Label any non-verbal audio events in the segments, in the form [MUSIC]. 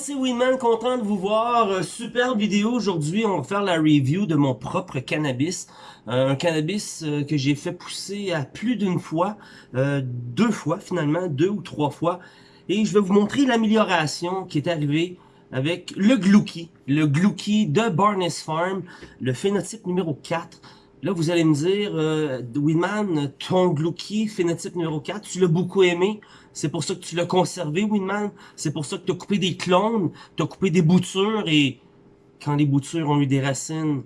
c'est Winman, content de vous voir. Euh, super vidéo aujourd'hui, on va faire la review de mon propre cannabis. Euh, un cannabis euh, que j'ai fait pousser à plus d'une fois, deux fois finalement, deux ou trois fois. Et je vais vous montrer l'amélioration qui est arrivée avec le Glouki, le Glouki de Barnes Farm, le phénotype numéro 4. Là, vous allez me dire, euh, Winman, ton Glouki, phénotype numéro 4, tu l'as beaucoup aimé. C'est pour ça que tu l'as conservé, Winman. C'est pour ça que tu coupé des clones, tu coupé des boutures, et quand les boutures ont eu des racines,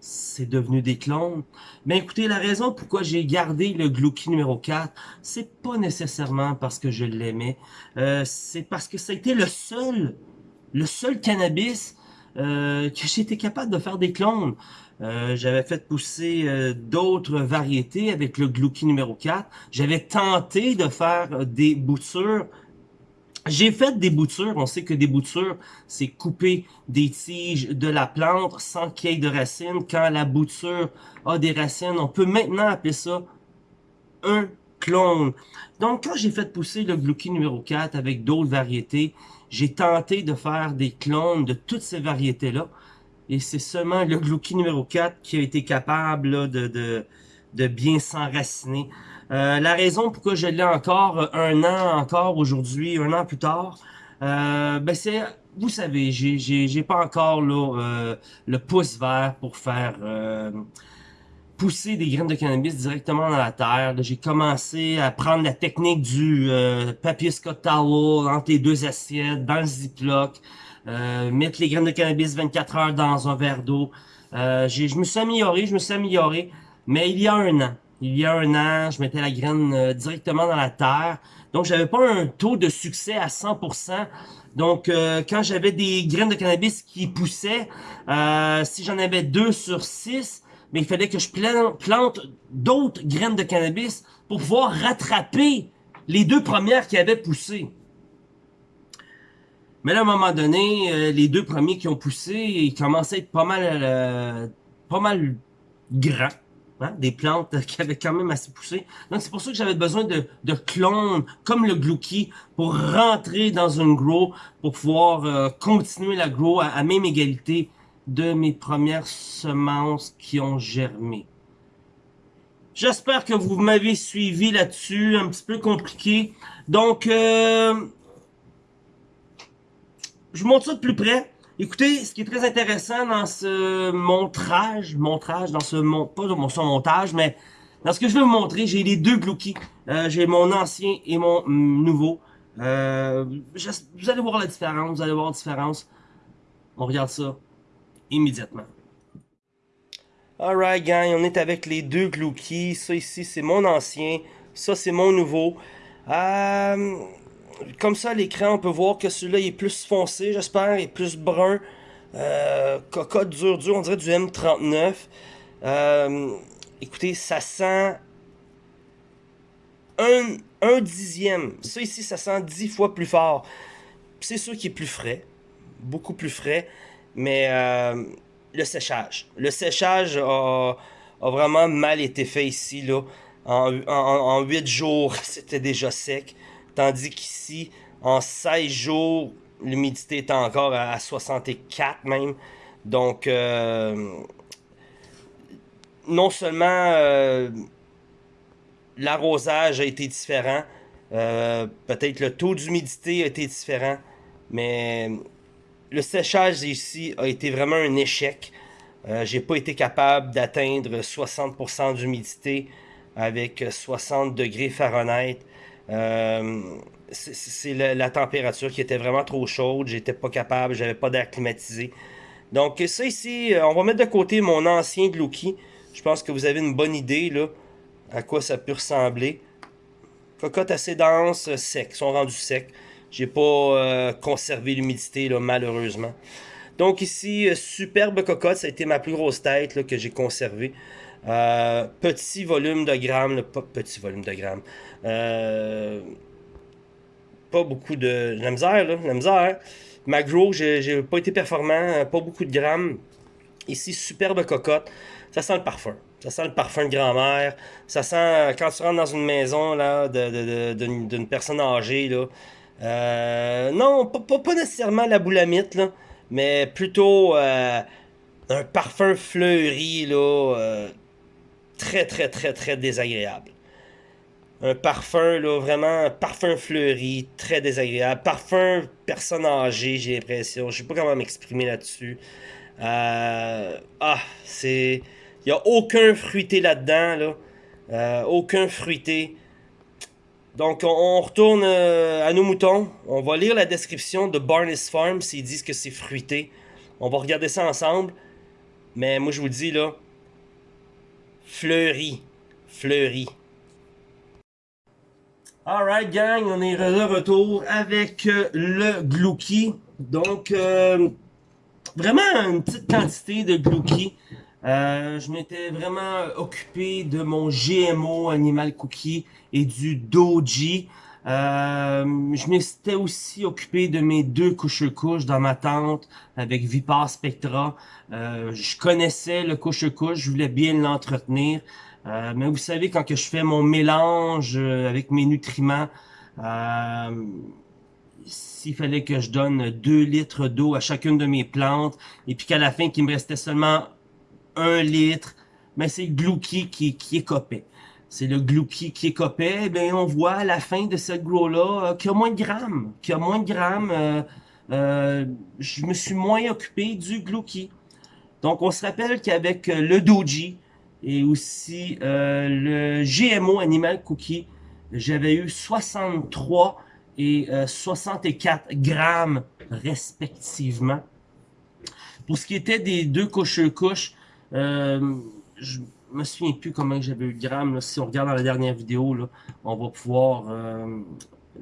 c'est devenu des clones. Mais écoutez, la raison pourquoi j'ai gardé le Glouki numéro 4, c'est pas nécessairement parce que je l'aimais. Euh, c'est parce que ça a été le seul, le seul cannabis euh, que j'étais capable de faire des clones. Euh, j'avais fait pousser euh, d'autres variétés avec le Glouki numéro 4. J'avais tenté de faire euh, des boutures. J'ai fait des boutures. On sait que des boutures, c'est couper des tiges de la plante sans qu'il y ait de racines. Quand la bouture a des racines, on peut maintenant appeler ça un clone. Donc, quand j'ai fait pousser le Glouki numéro 4 avec d'autres variétés, j'ai tenté de faire des clones de toutes ces variétés-là. Et c'est seulement le Glouki numéro 4 qui a été capable de, de, de, bien s'enraciner. Euh, la raison pourquoi je l'ai encore un an encore aujourd'hui, un an plus tard, euh, ben c'est, vous savez, j'ai pas encore là, euh, le pouce vert pour faire euh, pousser des graines de cannabis directement dans la terre. J'ai commencé à prendre la technique du euh, papier Scott Towel entre les deux assiettes, dans le ziploc. Euh, mettre les graines de cannabis 24 heures dans un verre d'eau. Euh, je me suis amélioré, je me suis amélioré, mais il y a un an, il y a un an, je mettais la graine euh, directement dans la terre, donc j'avais pas un taux de succès à 100%. Donc euh, quand j'avais des graines de cannabis qui poussaient, si j'en avais deux sur 6, mais il fallait que je plante d'autres graines de cannabis pour pouvoir rattraper les deux premières qui avaient poussé. Mais à un moment donné, euh, les deux premiers qui ont poussé, ils commençaient à être pas mal, euh, pas mal grands. Hein? Des plantes [LAUGHS] qui avaient quand même assez poussé. Donc, c'est pour ça que j'avais besoin de, de, clones, comme le Glouki, pour rentrer dans une grow, pour pouvoir euh, continuer la grow à, à même égalité de mes premières semences qui ont germé. J'espère que vous m'avez suivi là-dessus, un petit peu compliqué. Donc, euh, je vous montre ça de plus près. Écoutez, ce qui est très intéressant dans ce montrage, montrage, dans ce mon, pas dans son montage, mais dans ce que je vais vous montrer, j'ai les deux Glouki. Euh, j'ai mon ancien et mon nouveau. Euh, vous allez voir la différence, vous allez voir la différence. On regarde ça immédiatement. Alright gang, on est avec les deux Glouki. Ça ici, c'est mon ancien. Ça, c'est mon nouveau. Euh, comme ça l'écran, on peut voir que celui-là est plus foncé, j'espère, et plus brun. Euh, cocotte dur dur, on dirait du M39. Euh, écoutez, ça sent un, dixième. Ça ici, ça sent dix fois plus fort. C'est sûr qu'il est plus frais, beaucoup plus frais, mais euh, le séchage. Le séchage a, a, vraiment mal été fait ici. Là. En, en, en 8 jours, [LAUGHS] c'était déjà sec. Tandis qu'ici, en 16 jours, l'humidité est encore à 64 même. Donc, euh, non seulement euh, l'arrosage a été différent, euh, peut-être le taux d'humidité a été différent, mais le séchage ici a été vraiment un échec. J'ai pas été capable d'atteindre 60% d'humidité avec 60 degrés Fahrenheit. Euh, c'est la, température qui était vraiment trop chaude. J'étais pas capable, j'avais pas d'air climatisé. Donc ça ici, euh, on va mettre de côté mon ancien Glouki. Je pense que vous avez une bonne idée là à quoi ça peut ressembler. Cocotte assez dense, sec, sont rendus secs. J'ai pas euh, conservé l'humidité malheureusement. Donc ici, superbe cocotte, ça a été ma plus grosse tête que j'ai conservée. Euh, petit volume de grammes, pas petit volume de grammes. Euh, pas beaucoup de, la misère, là, la misère. Magro, j'ai pas été performant, pas beaucoup de grammes. Ici, superbe cocotte. Ça sent le parfum. Ça sent le parfum de grand-mère. Ça sent, quand tu rentres dans une maison là d'une personne âgée, là, Euh, non, pas, pas, nécessairement la boulamite, là, mais plutôt euh, un parfum fleuri, là, euh, très, très, très, très désagréable. Un parfum, là, vraiment, parfum fleuri, très désagréable. Parfum personne âgée, j'ai l'impression. Je sais pas comment m'exprimer là-dessus. Euh, ah, c'est... Il n'y a aucun fruité là-dedans, là. Euh, aucun fruité. Donc, on, retourne euh, à nos moutons. On va lire la description de Barnes Farm s'ils disent que c'est fruité. On va regarder ça ensemble. Mais moi, je vous dis, là, fleuri. Fleuri. Alright, gang, on est de retour avec euh, le Glouki. Donc, vraiment une petite quantité de Glouki. Euh, je m'étais vraiment occupé de mon GMO Animal Cookie et du Doji. Euh, je m'étais aussi occupé de mes deux couches-couches dans ma tente avec Vipar Spectra. Euh, je connaissais le couche-couche, je voulais bien l'entretenir. Euh, mais vous savez, quand que je fais mon mélange euh, avec mes nutriments, s'il fallait que je donne 2 litres d'eau à chacune de mes plantes, et puis qu'à la fin, qu'il me restait seulement un litre, mais c'est Glouki qui, qui écopait. C'est le Glouki qui écopait. Ben, on voit à la fin de cette grow-là euh, qu'il y a moins de grammes. Qu'il y a moins de grammes. Euh, euh, je me suis moins occupé du Glouki. Donc, on se rappelle qu'avec le Doji et aussi le GMO Animal Cookie, j'avais eu 63 et 64 grammes respectivement. Pour ce qui était des deux couches-couches, je me souviens plus comment j'avais eu le gramme. Si on regarde dans la dernière vidéo, on va pouvoir euh,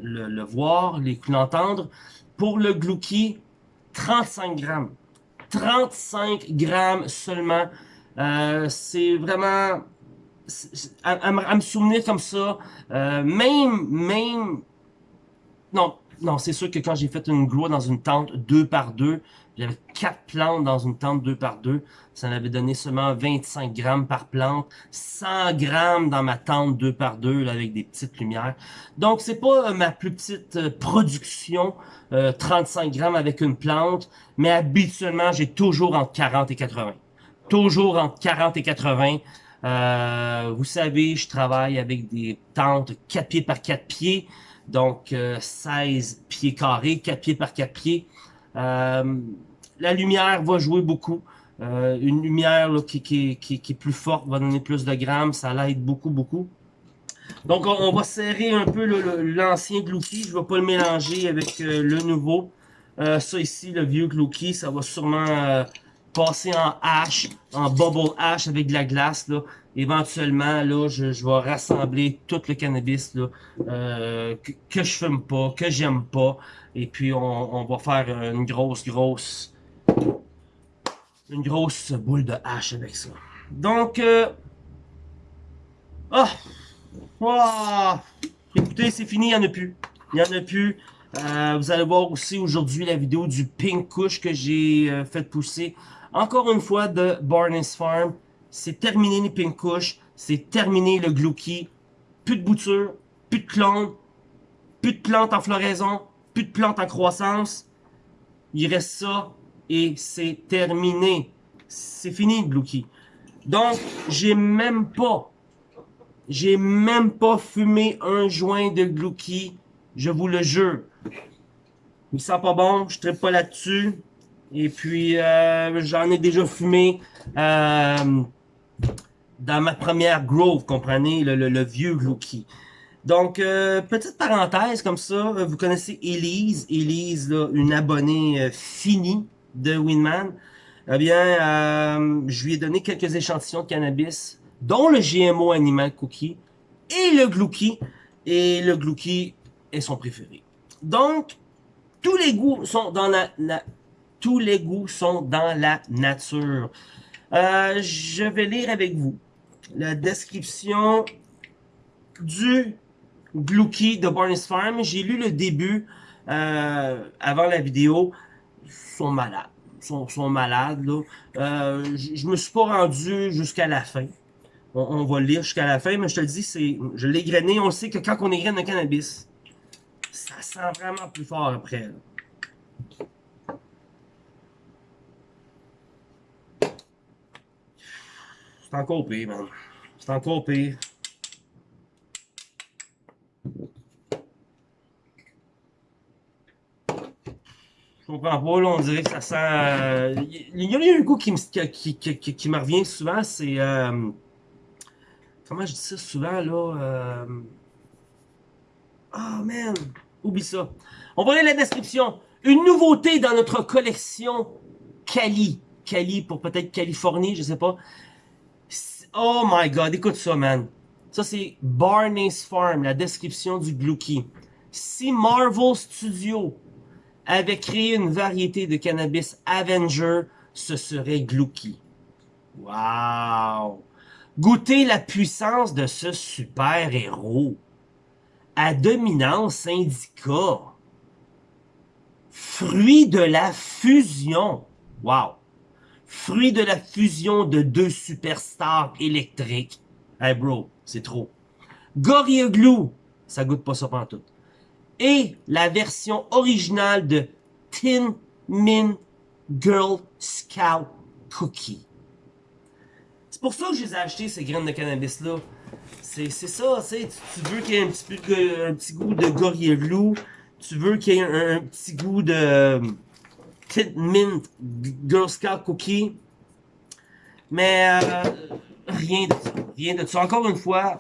le, voir, l'entendre. Pour le Glouki, 35 grammes. 35 grammes seulement. Euh, c'est vraiment... À, me souvenir comme ça, même, même... Non, non, c'est sûr que quand j'ai fait une grow dans une tente deux par deux, j'avais quatre plantes dans une tente deux par deux. Ça m'avait donné seulement 25 grammes par plante, 100 grammes dans ma tente deux par deux avec des petites lumières. Donc c'est pas euh, ma plus petite euh, production, 35 euh, grammes avec une plante, mais habituellement j'ai toujours entre 40 et 80. Toujours entre 40 et 80. vous savez, je travaille avec des tentes 4 pieds par 4 pieds, donc 16 pieds carrés, 4 pieds par 4 pieds. Euh, la lumière va jouer beaucoup. Euh, une lumière qui, qui, qui, est plus forte va donner plus de grammes, ça l'aide beaucoup, beaucoup. Donc, on, va serrer un peu l'ancien Glouki. Je ne vais pas le mélanger avec euh, le nouveau. ça ici, le vieux Glouki, ça va sûrement passer en hache, en bubble hash avec de la glace. Là. Éventuellement, là, je, je vais rassembler tout le cannabis là, que, que je fume pas, que j'aime pas. Et puis, on, va faire une grosse, grosse... Une grosse boule de hache avec ça. Donc, euh... Oh! Écoutez, c'est fini, il n'y en a plus. Il n'y en a plus. Euh, vous allez voir aussi aujourd'hui la vidéo du Pink Kush que j'ai euh, fait pousser. Encore une fois de Barnes Farm. C'est terminé les Pink Kush. C'est terminé le Glouki. Plus de bouture, plus de clones, plus de plantes en floraison, plus de plantes en croissance. Il reste ça et c'est terminé. C'est fini le Glouki. Donc, j'ai même pas, j'ai même pas fumé un joint de Glouki. Je vous le jure. Il sent pas bon, je ne pas là-dessus. Et puis, euh, j'en ai déjà fumé euh, dans ma première grove, comprenez, le, le vieux Glouki. Donc, euh, petite parenthèse comme ça, vous connaissez Elise, Elise, là, une abonnée finie de Winman. Eh bien, je lui ai donné quelques échantillons de cannabis, dont le GMO Animal Cookie et le Glouki. Et le Glouki est son préféré. Donc, tous les goûts sont dans la, tous les goûts sont dans la nature. je vais lire avec vous la description du Glouki de Barnes Farm. J'ai lu le début euh, avant la vidéo. Ils sont malades. Ils sont, malades. Euh, je me suis pas rendu jusqu'à la fin. On, on va le lire jusqu'à la fin, mais je te le dis, c'est, je l'ai grainé. On sait que quand on égraine un cannabis, ça sent vraiment plus fort après. C'est encore pire, man. C'est encore pire. Je comprends pas, là, on dirait que ça sent... Euh, il y a un goût qui me, qui, qui, qui, revient souvent, c'est... Euh, comment je dis ça souvent, là? Euh... Oh, man! Oublie ça. On va lire la description. Une nouveauté dans notre collection Cali. Cali pour peut-être Californie, je sais pas. Oh my god, écoute ça, man. Ça, c'est Barney's Farm, la description du Glucky. Si Marvel Studios avait créé une variété de cannabis Avenger, ce serait Glucky. Wow! Goûtez la puissance de ce super-héros. À dominance indica. Fruit de la fusion. Wow! Fruit de la fusion de deux superstars électriques. Hey bro, c'est trop. Glue, ça goûte pas ça tout. Et la version originale de Tin Min Girl Scout Cookie. C'est pour ça que je les ai achetés, ces graines de cannabis-là. C'est ça, tu, tu veux qu'il y ait un petit, peu, un petit goût de Glue. Tu veux qu'il y ait un, petit goût de Tin Mint Girl Scout Cookie. Mais euh, rien de ça. Rien de ça. Encore une fois,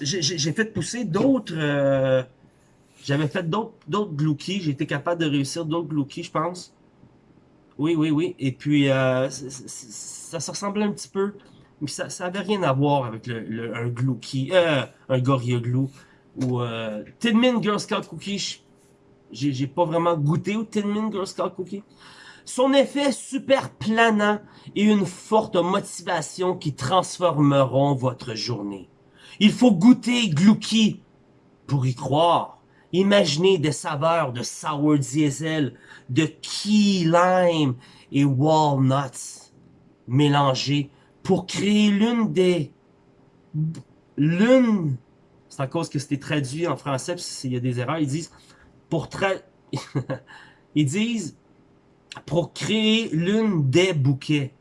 j'ai fait pousser d'autres... Euh, j'avais fait d'autres gloukies. J'ai été capable de réussir d'autres gloukies, je pense. Oui, oui, oui. Et puis, euh, ça se ressemblait un petit peu. Mais ça n'avait rien à voir avec le, un glouki, euh, un Gorilla Glue. Ou euh, Tin Min Girl Scout Cookie. J'ai pas vraiment goûté au Tin Min Girl Scout Cookie. Son effet super planant et une forte motivation qui transformeront votre journée. Il faut goûter Glouki pour y croire. Imaginez des saveurs de sour diesel, de key lime et walnuts mélangés pour créer l'une des... L'une... C'est à cause que c'était traduit en français, s'il y a des erreurs, ils disent... [LAUGHS] Ils disent pour créer l'une des bouquets.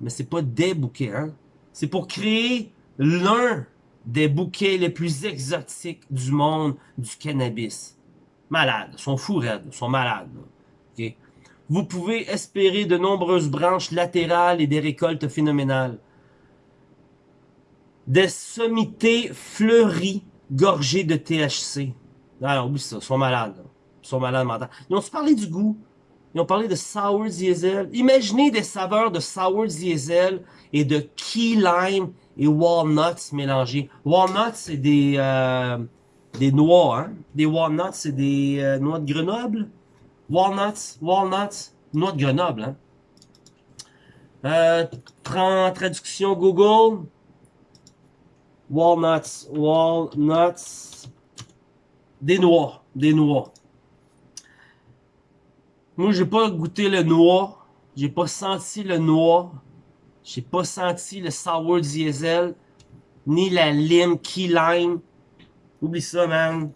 Mais c'est pas des bouquets, hein. C'est pour créer l'un des bouquets les plus exotiques du monde du cannabis. Malades, sont fous raides, sont malades. Vous pouvez espérer de nombreuses branches latérales et des récoltes phénoménales. Des sommités fleuries, gorgées de THC. Alors oui, ça, sont malades. Ils sont malades mentales. Ils ont parlé du goût? Ils ont parlé de sour diesel. Imaginez des saveurs de sour diesel et de key lime et walnuts mélangés. Walnuts, c'est des, euh, des noix, hein? Des walnuts, c'est des euh, noix de Grenoble? Walnuts, walnuts, noix de Grenoble, hein? Euh, traduction Google. Walnuts, walnuts. Des noix, des noix. Moi, j'ai pas goûté le noix. J'ai pas senti le noix. J'ai pas senti le sour diesel. Ni la lime, key lime. Oublie ça, man.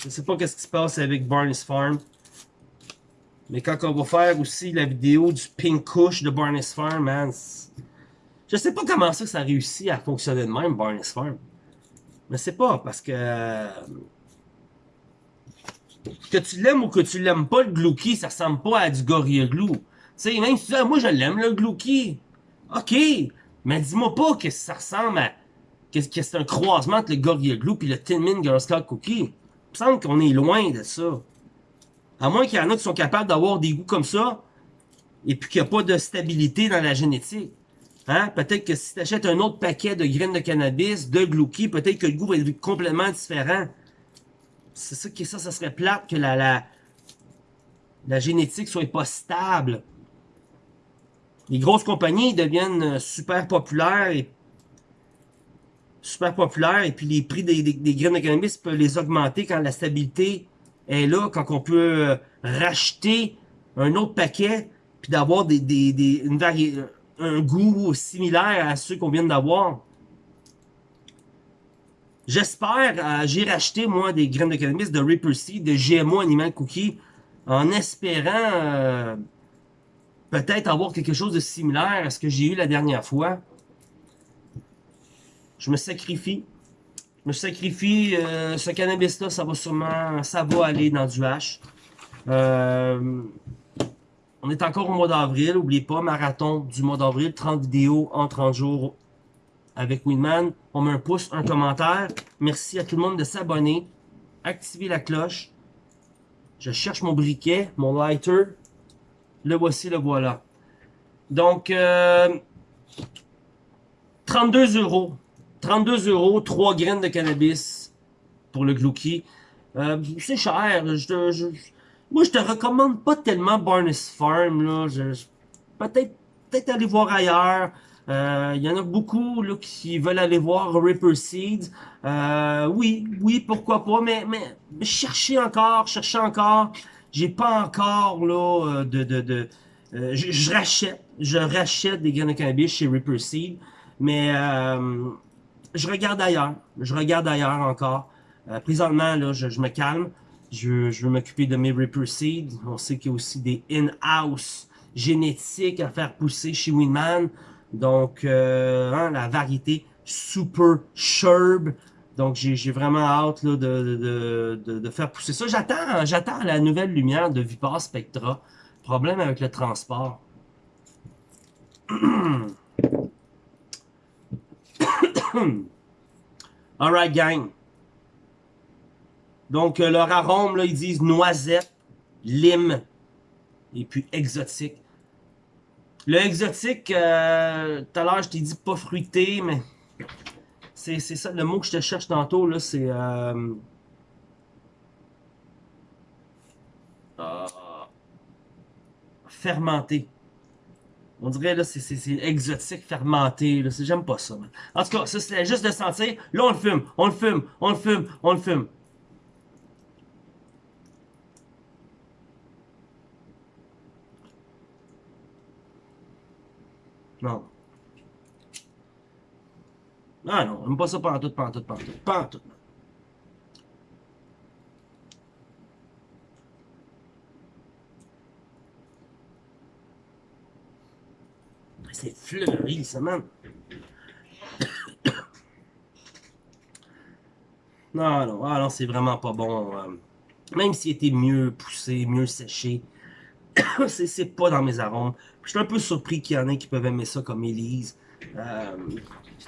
Je sais pas qu'est-ce qui se passe avec Barney's Farm. Mais quand on va faire aussi la vidéo du Pink Kush de Barney's Farm, man. Je sais pas comment ça, ça a réussi à fonctionner de même, Barney's Farm. Mais c'est pas parce que que tu l'aimes ou que tu l'aimes pas, le Glouki, ça ressemble pas à du Gorilla Glue. Tu sais, même si tu dis, ah, moi je l'aime, le Glouki. Ok, mais dis-moi pas que ça ressemble à... que, c'est un croisement entre le Gorilla Glue et le Tin Min Girl Scout Cookie. Il me semble qu'on est loin de ça. À moins qu'il y en a qui sont capables d'avoir des goûts comme ça, et puis qu'il n'y a pas de stabilité dans la génétique. Hein? Peut-être que si tu achètes un autre paquet de graines de cannabis, de Glouki, peut-être que le goût va être complètement différent. C'est ça qui ça, ça serait plate que la, la, la génétique soit pas stable. Les grosses compagnies deviennent euh, super populaires et super populaires et puis les prix des, des, graines de cannabis peuvent les augmenter quand la stabilité est là, quand on peut euh, racheter un autre paquet puis d'avoir des, des, des, une un goût similaire à ceux qu'on vient d'avoir. J'espère, euh, j'ai racheté moi des graines de cannabis de Reaper Seed, de GMO Animal Cookie, en espérant euh, peut-être avoir quelque chose de similaire à ce que j'ai eu la dernière fois. Je me sacrifie. Je me sacrifie. Euh, ce cannabis-là, ça va sûrement, ça va aller dans du H. on est encore au mois d'avril. N'oubliez pas, marathon du mois d'avril, 30 vidéos en 30 jours avec Winman. On met un pouce, un commentaire. Merci à tout le monde de s'abonner. Activez la cloche. Je cherche mon briquet, mon lighter. Le voici, le voilà. Donc, 32 euh, euros. 32 euros, 3 graines de cannabis pour le Glouki. Euh, c'est cher. Je, moi, je te recommande pas tellement Barnes Farm. Peut-être peut aller voir ailleurs. Il euh, y en a beaucoup là, qui veulent aller voir Ripper Seeds. Euh, oui, oui, pourquoi pas, mais, mais cherchez encore, cherchez encore. J'ai pas encore là euh, de... de, de euh, je, rachète, je rachète des graines de cannabis chez Ripper Seed, mais euh, je regarde ailleurs. Je regarde ailleurs encore. présentement, là, je, je, me calme. Je, je veux m'occuper de mes Ripper Seeds. On sait qu'il y a aussi des in-house génétiques à faire pousser chez Winman. Donc, euh, hein, la variété Super Sherb. Donc, j'ai vraiment hâte là, de, de, de, faire pousser ça. J'attends j'attends la nouvelle lumière de Vipar Spectra. Problème avec le transport. [COUGHS] Alright, gang. Donc, euh, leur arôme, là, ils disent noisette, lime et puis exotique. Le exotique, euh, tout à l'heure, je t'ai dit pas fruité, mais c'est ça, le mot que je te cherche tantôt, là, c'est... Euh, euh, fermenté. On dirait, là, c'est exotique, fermenté, là, j'aime pas ça, En tout cas, ça, c'est juste de sentir. Là, on le fume, on le fume, on le fume, on le fume. Non. Ah non, on pas ça pantoute, pantoute, pantoute, pantoute. C'est fleuri, ça, man. non, non, ah non, c'est vraiment pas bon. Euh, même s'il était mieux poussé, mieux séché, [COUGHS] c'est pas dans mes arômes. Je suis un peu surpris qu'il y en ait qui peuvent aimer ça comme Elise. Euh,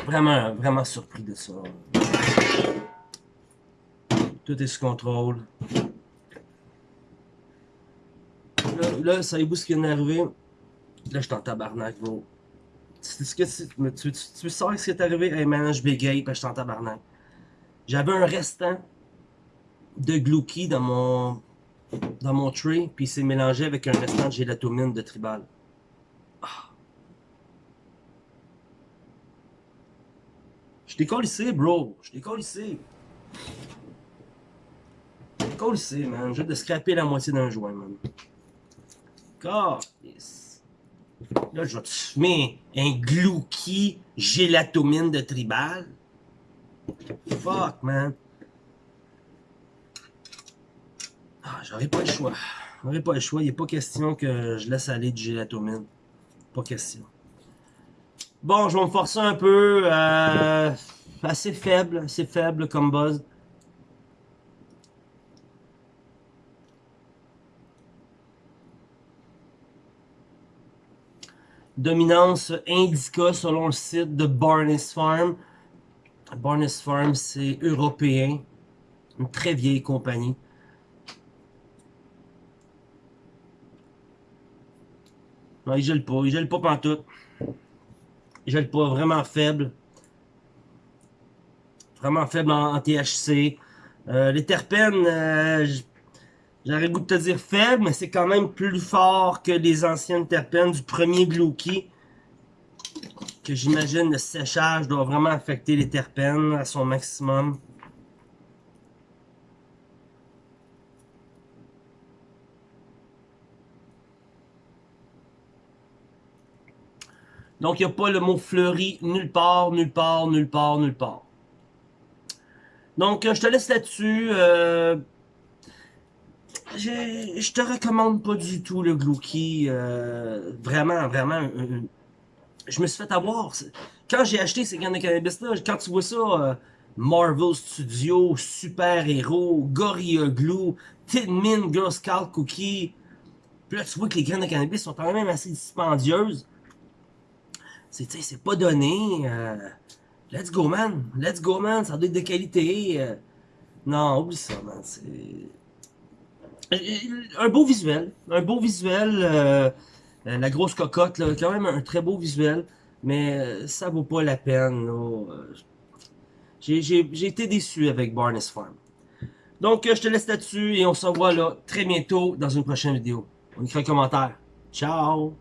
vraiment, vraiment surpris de ça. Tout est sous contrôle. Là, savez-vous ce qui vient d'arriver? Là, je suis en tabarnak, gros. Que tu, tu, tu, sais ce qui est arrivé? Hey man, je bégaye, puis je suis en tabarnak. J'avais un restant de Glouki dans mon dans mon tray, puis il s'est mélangé avec un restant de gélatomine de tribal. Ah. Je t'ai ici, bro. Je t'ai ici. Je ici, man. Je vais te scraper la moitié d'un joint, man. God, Là, je vais te fumer un glouki gélatomine de tribal. Fuck, man. Ah, j'aurais pas le choix. J'aurais pas le choix. Il n'est pas question que je laisse aller du gélatomine. Pas question. Bon, je vais me forcer un peu. Euh, assez faible, assez faible comme buzz. Dominance Indica selon le site de Barnes Farm. Barnes Farm, c'est européen. Une très vieille compagnie. Non, il gèle pas. Il gèle pas pantoute. Il gèle pas. Vraiment faible. Vraiment faible en, THC. Euh, les terpènes, euh, j'aurais goût de te dire faible, mais c'est quand même plus fort que les anciennes terpènes du premier Glouki. Que j'imagine le séchage doit vraiment affecter les terpènes à son maximum. Donc, il n'y a pas le mot fleuri nulle part, nulle part, nulle part, nulle part. Donc, je te laisse là-dessus. Euh, je te recommande pas du tout le Glouki. Euh, vraiment, vraiment. je me suis fait avoir. Quand j'ai acheté ces gants de cannabis-là, quand tu vois ça, euh, Marvel Studios, Super Héros, Gorilla Glue, Tin Min, Girl Scout Cookie. Puis là, tu vois que les graines de cannabis sont quand même assez dispendieuses. C'est pas donné. Euh, let's go, man. Let's go, man. Ça doit être de qualité. Euh. non, oublie ça, man. C'est... Un beau visuel. Un beau visuel. Euh, la grosse cocotte, là. Quand même un très beau visuel. Mais ça vaut pas la peine, J'ai été déçu avec Barnes Farm. Donc, je te laisse là-dessus et on se revoit là très bientôt dans une prochaine vidéo. On écrit un commentaire. Ciao!